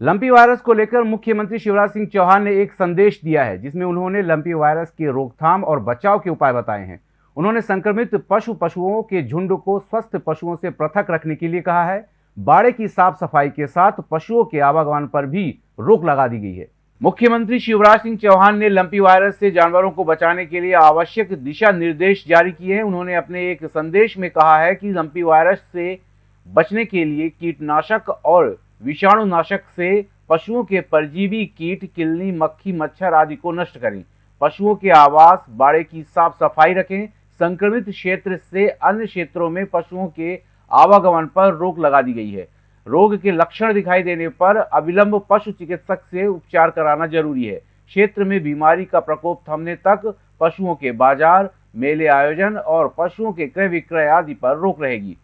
Lumpy virus को लेकर मुख्यमंत्री शिवराज सिंह चौहान ने एक संदेश दिया है, जिसमें उन्होंने लंपी वायरस की रोकथाम और बचाव के उपाय बताए हैं। उन्होंने संक्रमित पशु पशुओं के झुंड को स्वस्थ पशुओं से पृथक रखने के लिए कहा है। बाड़े की साफ़ सफ़ाई के साथ पशुओं के आवागमन पर भी रोक लगा दी गई है। मुख्यमंत्री शिवराज सिंह चौहान ने लंपी वायरस से जानवरों को बचाने के लिए आवश्यक दिशा निर्देश जारी किए हैं। उन्होंने अपने एक संदेश में कहा है कि लंपी वायरस से बचने के लिए कीटनाशक और विषाणुनाशक से पशुओं के परजीवी कीट, किलनी, मक्खी, मच्छर आदि को नष्ट करें। पशुओं के आवास, बाड़े की साफ़ सफ़ाई रखें। संक्रमित क्षेत्र से अन्य क्षेत्रों में पशुओं के आवागमन पर रोक लगा दी गई है। रोग के लक्षण दिखाई देने पर अविलंब पशु चिकित्सक से उपचार कराना ज़रूरी है। क्षेत्र में बीमारी का प्रकोप थमने तक पशुओं के बाज़ार, मेले आयोजन और पशुओं के क्रय विक्रय आदि पर रोक रहेगी।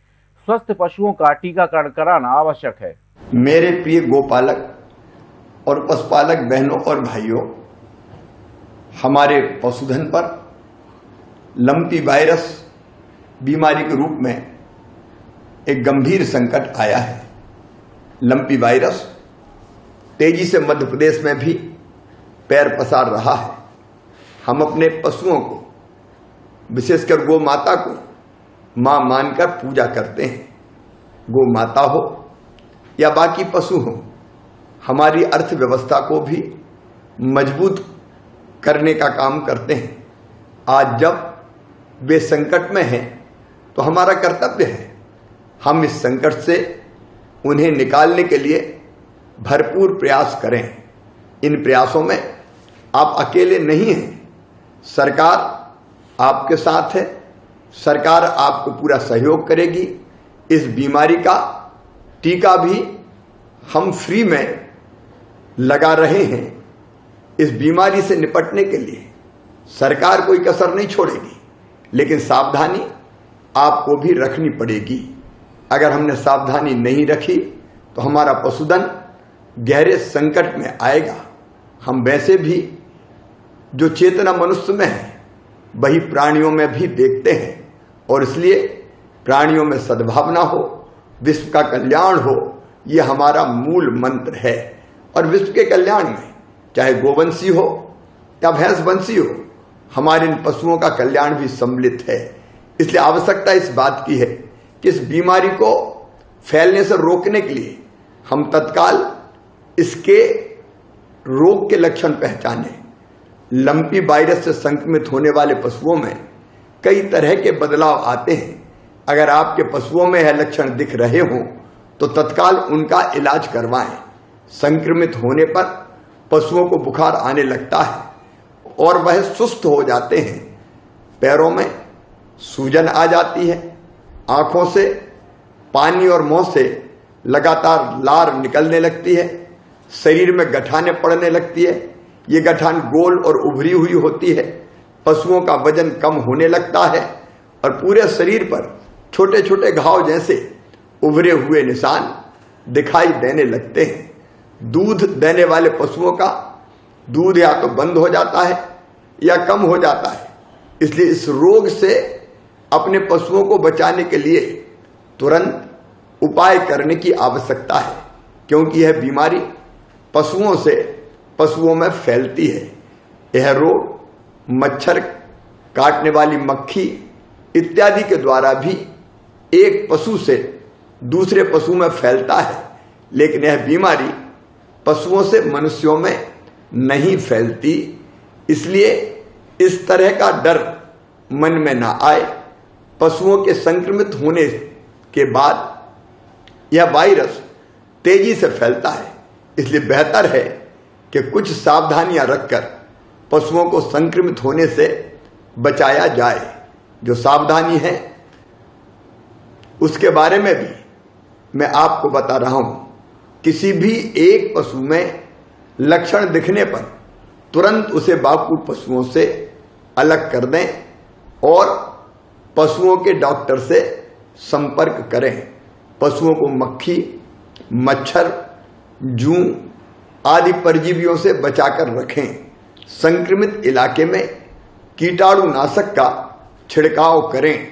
स्वस्थ पशुओं का टीकाकरण कराना आवश्यक है। मेरे प्रिय गोपालक और पशुपालक बहनों और भाइयों, हमारे पशुधन पर लंपी वायरस बीमारी के रूप में एक गंभीर संकट आया है। लंपी वायरस तेज़ी से मध्य प्रदेश में भी पैर पसार रहा है। हम अपने पशुओं को, विशेषकर गौ माता को, माँ मानकर पूजा करते हैं। गौ माता हो या बाकी पशु हो, हमारी अर्थव्यवस्था को भी मज़बूत करने का काम करते हैं। आज जब वे संकट में हैं तो हमारा कर्तव्य है, हम इस संकट से उन्हें निकालने के लिए भरपूर प्रयास करें। इन प्रयासों में आप अकेले नहीं हैं, सरकार आपके साथ है, सरकार आपको पूरा सहयोग करेगी। इस बीमारी का टीका भी हम फ्री में लगा रहे हैं इस बीमारी से निपटने के लिए। सरकार कोई कसर नहीं छोड़ेगी, लेकिन सावधानी आपको भी रखनी पड़ेगी। अगर हमने सावधानी नहीं रखी तो हमारा पशुधन गहरे संकट में आएगा। हम वैसे भी जो चेतना मनुष्य में है, वही प्राणियों में भी देखते हैं, और इसलिए प्राणियों में सद्भावना हो विश्व का कल्याण हो, ये हमारा मूल मंत्र है। और विश्व के कल्याण में, चाहे गोवंशी हो, या भैंसवंशी हो, हमारे इन पशुओं का कल्याण भी सम्मिलित है। इसलिए आवश्यकता इस बात की है कि इस बीमारी को फैलने से रोकने के लिए हम तत्काल इसके रोग के लक्षण पहचाने। लंपी वायरस से संक्रमित होने वाले पशुओं में कई तरह के बदलाव आते हैं। अगर आपके पशुओं में यह लक्षण दिख रहे हो तो तत्काल उनका इलाज करवाएँ। संक्रमित होने पर पशुओं को बुखार आने लगता है और वह सुस्त हो जाते हैं। पैरों में सूजन आ जाती है, आँखों से पानी और मुँह से लगातार लार निकलने लगती है, शरीर में गठाने पड़ने लगती है। ये गठान गोल और उभरी हुई होती है, पशुओं का वज़न कम होने लगता है और पूरे शरीर पर छोटे छोटे घाव जैसे उभरे हुए निशान दिखाई देने लगते हैं। दूध देने वाले पशुओं का दूध या तो बंद हो जाता है या कम हो जाता है। इसलिए इस रोग से अपने पशुओं को बचाने के लिए तुरंत उपाय करने की आवश्यकता है, क्योंकि यह बीमारी पशुओं से पशुओं में फैलती है। यह रोग मच्छर काटने वाली मक्खी इत्यादि के द्वारा भी एक पशु से दूसरे पशु में फैलता है, लेकिन यह बीमारी पशुओं से मनुष्यों में नहीं फैलती। इसलिए इस तरह का डर मन में ना आए। पशुओं के संक्रमित होने के बाद यह वायरस तेज़ी से फैलता है। इसलिए बेहतर है कि कुछ सावधानियाँ रखकर पशुओं को संक्रमित होने से बचाया जाए। जो सावधानी है उसके बारे में भी मैं आपको बता रहा हूँ। किसी भी एक पशु में लक्षण दिखने पर तुरंत उसे बापू पशुओं से अलग कर दें और पशुओं के डॉक्टर से संपर्क करें। पशुओं को मक्खी, मच्छर, जू आदि परजीवियों से बचाकर रखें। संक्रमित इलाके में कीटाणुनाशक का छिड़काव करें।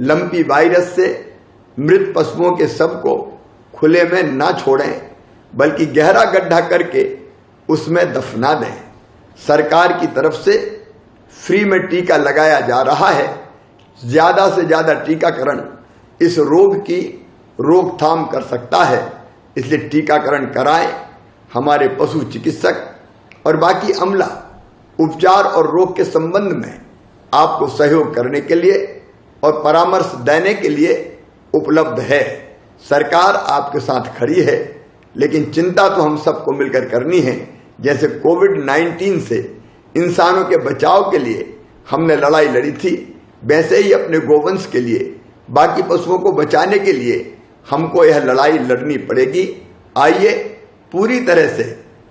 लंपी वायरस से मृत पशुओं के शव को खुले में न छोड़ें, बल्कि गहरा गड्ढा करके उसमें दफना दें। सरकार की तरफ़ से फ्री में टीका लगाया जा रहा है। ज़्यादा से ज़्यादा टीकाकरण इस रोग की रोकथाम कर सकता है। इसलिए टीकाकरण कराएँ, हमारे पशु चिकित्सक और बाकी अमला, उपचार और रोग के संबंध में आपको सहयोग करने के लिए और परामर्श देने के लिए उपलब्ध है। सरकार आपके साथ खड़ी है, लेकिन चिंता तो हम सबको मिलकर करनी है। जैसे कोविड 19 से इंसानों के बचाव के लिए हमने लड़ाई लड़ी थी, वैसे ही अपने गोवंश के लिए, बाकी पशुओं को बचाने के लिए हमको यह लड़ाई लड़नी पड़ेगी। आइए, पूरी तरह से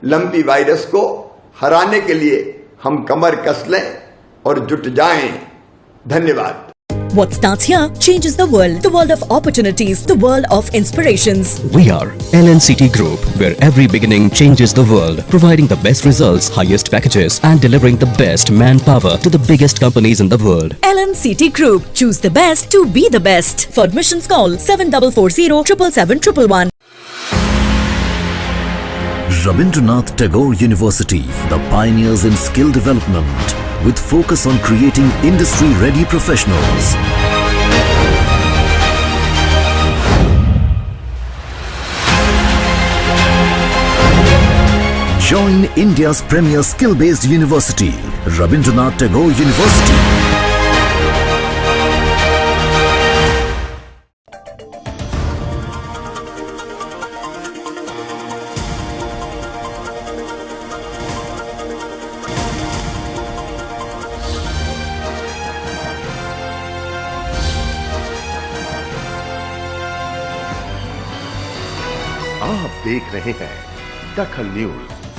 लंबी वायरस को हराने के लिए हम कमर कस लें और जुट जाएँ। धन्यवाद। What starts here changes the world. The world of opportunities, the world of inspirations. We are LNCT Group, where every beginning changes the world, providing the best results, highest packages, and delivering the best manpower to the biggest companies in the world. LNCT Group. Choose the best to be the best. For admissions call 7440 777 Rabindranath Tagore University, the pioneers in skill development, with focus on creating industry-ready professionals. Join India's premier skill-based university, Rabindranath Tagore University. आप देख रहे हैं दखल news.